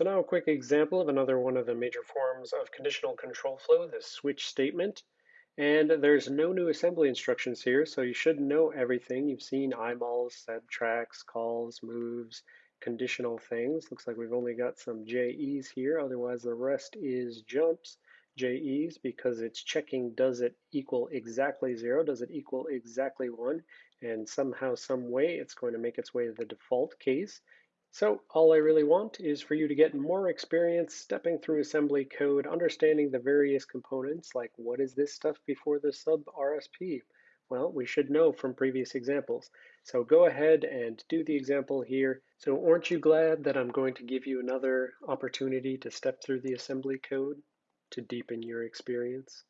So now a quick example of another one of the major forms of conditional control flow, the switch statement. And there's no new assembly instructions here, so you should know everything. You've seen IMULs, subtracts, calls, moves, conditional things. Looks like we've only got some JEs here, otherwise the rest is jumps. JEs because it's checking does it equal exactly zero, does it equal exactly one, and somehow, some way, it's going to make its way to the default case. So all I really want is for you to get more experience stepping through assembly code, understanding the various components, like what is this stuff before the sub RSP? Well, we should know from previous examples. So go ahead and do the example here. So aren't you glad that I'm going to give you another opportunity to step through the assembly code to deepen your experience?